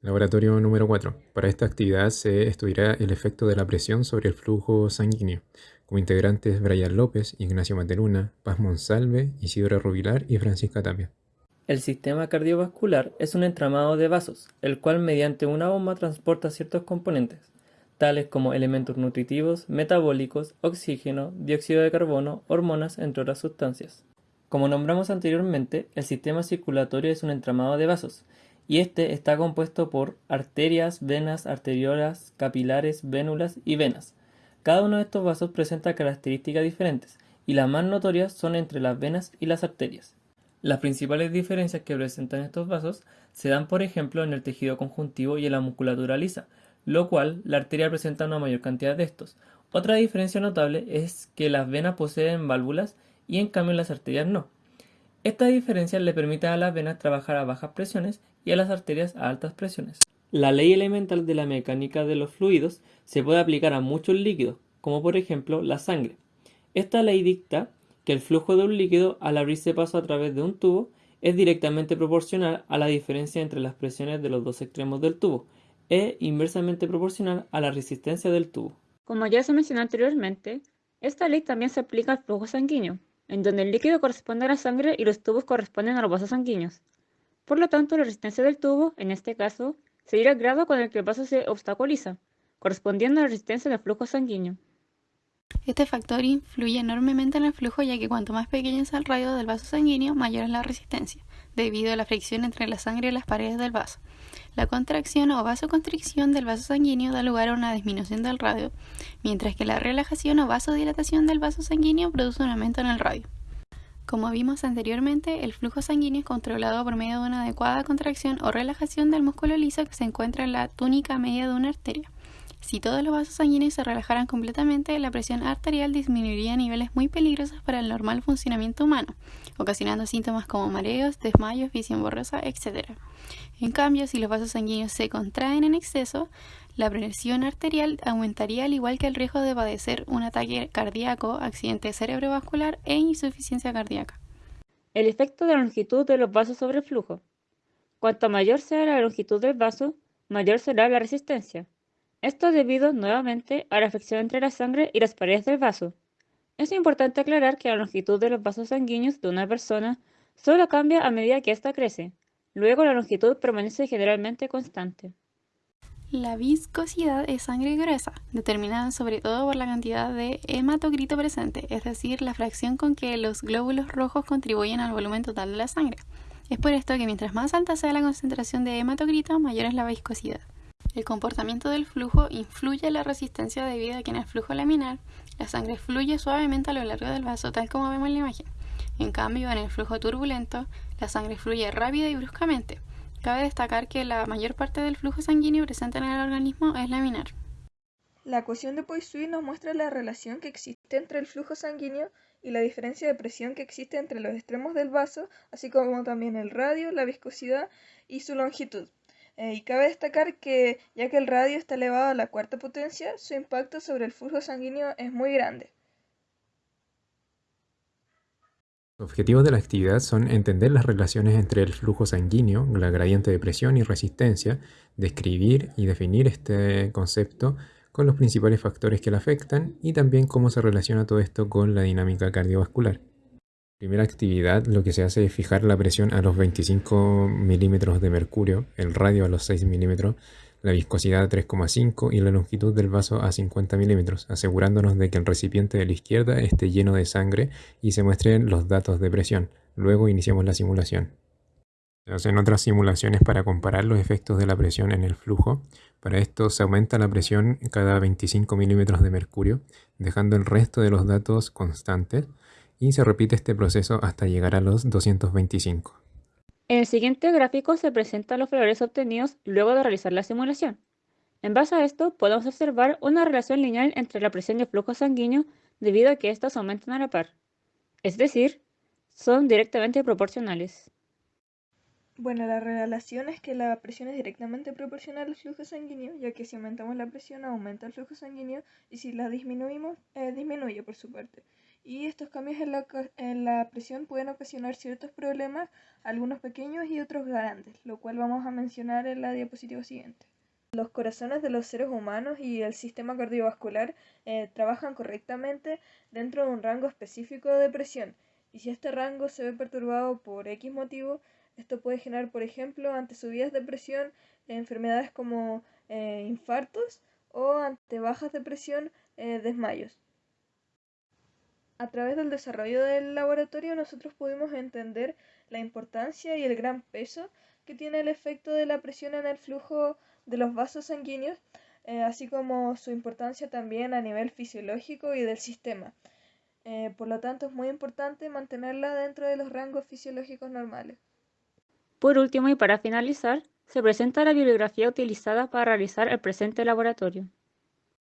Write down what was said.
Laboratorio número 4. Para esta actividad se estudiará el efecto de la presión sobre el flujo sanguíneo. Como integrantes Brian López, Ignacio Mateluna, Paz Monsalve, Isidora Rubilar y Francisca Tapia. El sistema cardiovascular es un entramado de vasos, el cual mediante una bomba transporta ciertos componentes, tales como elementos nutritivos, metabólicos, oxígeno, dióxido de carbono, hormonas, entre otras sustancias. Como nombramos anteriormente, el sistema circulatorio es un entramado de vasos, y este está compuesto por arterias, venas, arteriolas, capilares, vénulas y venas. Cada uno de estos vasos presenta características diferentes, y las más notorias son entre las venas y las arterias. Las principales diferencias que presentan estos vasos se dan por ejemplo en el tejido conjuntivo y en la musculatura lisa, lo cual la arteria presenta una mayor cantidad de estos. Otra diferencia notable es que las venas poseen válvulas y en cambio las arterias no. Esta diferencia le permite a las venas trabajar a bajas presiones y a las arterias a altas presiones. La ley elemental de la mecánica de los fluidos se puede aplicar a muchos líquidos, como por ejemplo la sangre. Esta ley dicta que el flujo de un líquido al abrirse paso a través de un tubo es directamente proporcional a la diferencia entre las presiones de los dos extremos del tubo, e inversamente proporcional a la resistencia del tubo. Como ya se mencionó anteriormente, esta ley también se aplica al flujo sanguíneo, en donde el líquido corresponde a la sangre y los tubos corresponden a los vasos sanguíneos. Por lo tanto, la resistencia del tubo, en este caso, seguirá el grado con el que el vaso se obstaculiza, correspondiendo a la resistencia del flujo sanguíneo. Este factor influye enormemente en el flujo ya que cuanto más pequeño es el radio del vaso sanguíneo, mayor es la resistencia, debido a la fricción entre la sangre y las paredes del vaso. La contracción o vasoconstricción del vaso sanguíneo da lugar a una disminución del radio, mientras que la relajación o vasodilatación del vaso sanguíneo produce un aumento en el radio. Como vimos anteriormente, el flujo sanguíneo es controlado por medio de una adecuada contracción o relajación del músculo liso que se encuentra en la túnica media de una arteria. Si todos los vasos sanguíneos se relajaran completamente, la presión arterial disminuiría a niveles muy peligrosos para el normal funcionamiento humano, ocasionando síntomas como mareos, desmayos, visión borrosa, etc. En cambio, si los vasos sanguíneos se contraen en exceso, la presión arterial aumentaría al igual que el riesgo de padecer un ataque cardíaco, accidente cerebrovascular e insuficiencia cardíaca. El efecto de la longitud de los vasos sobre el flujo. Cuanto mayor sea la longitud del vaso, mayor será la resistencia. Esto debido nuevamente a la fricción entre la sangre y las paredes del vaso. Es importante aclarar que la longitud de los vasos sanguíneos de una persona solo cambia a medida que ésta crece. Luego la longitud permanece generalmente constante. La viscosidad es sangre gruesa, determinada sobre todo por la cantidad de hematocrito presente, es decir, la fracción con que los glóbulos rojos contribuyen al volumen total de la sangre. Es por esto que mientras más alta sea la concentración de hematocrito, mayor es la viscosidad. El comportamiento del flujo influye en la resistencia debido a que en el flujo laminar la sangre fluye suavemente a lo largo del vaso, tal como vemos en la imagen. En cambio, en el flujo turbulento, la sangre fluye rápida y bruscamente. Cabe destacar que la mayor parte del flujo sanguíneo presente en el organismo es laminar. La ecuación de Poiseuille nos muestra la relación que existe entre el flujo sanguíneo y la diferencia de presión que existe entre los extremos del vaso, así como también el radio, la viscosidad y su longitud. Eh, y cabe destacar que, ya que el radio está elevado a la cuarta potencia, su impacto sobre el flujo sanguíneo es muy grande. Los objetivos de la actividad son entender las relaciones entre el flujo sanguíneo, la gradiente de presión y resistencia, describir y definir este concepto con los principales factores que la afectan y también cómo se relaciona todo esto con la dinámica cardiovascular. Primera actividad, lo que se hace es fijar la presión a los 25 milímetros de mercurio, el radio a los 6 milímetros, la viscosidad a 3,5 y la longitud del vaso a 50 milímetros, asegurándonos de que el recipiente de la izquierda esté lleno de sangre y se muestren los datos de presión. Luego iniciamos la simulación. Se hacen otras simulaciones para comparar los efectos de la presión en el flujo. Para esto se aumenta la presión cada 25 milímetros de mercurio, dejando el resto de los datos constantes y se repite este proceso hasta llegar a los 225. En el siguiente gráfico se presentan los valores obtenidos luego de realizar la simulación. En base a esto, podemos observar una relación lineal entre la presión y el flujo sanguíneo debido a que éstas aumentan a la par. Es decir, son directamente proporcionales. Bueno, la relación es que la presión es directamente proporcional al flujo sanguíneo, ya que si aumentamos la presión aumenta el flujo sanguíneo y si la disminuimos, eh, disminuye por su parte y estos cambios en la, en la, presión pueden ocasionar ciertos problemas, algunos pequeños y otros grandes, lo cual vamos a mencionar en la diapositiva siguiente. Los corazones de los seres humanos y el sistema cardiovascular eh, trabajan correctamente dentro de un rango específico de presión y si este rango se ve perturbado por X motivo, esto puede generar, por ejemplo, ante subidas de presión, enfermedades como eh, infartos o ante bajas de presión, eh, desmayos. A través del desarrollo del laboratorio nosotros pudimos entender la importancia y el gran peso que tiene el efecto de la presión en el flujo de los vasos sanguíneos, eh, así como su importancia también a nivel fisiológico y del sistema. Eh, por lo tanto, es muy importante mantenerla dentro de los rangos fisiológicos normales. Por último y para finalizar, se presenta la bibliografía utilizada para realizar el presente laboratorio.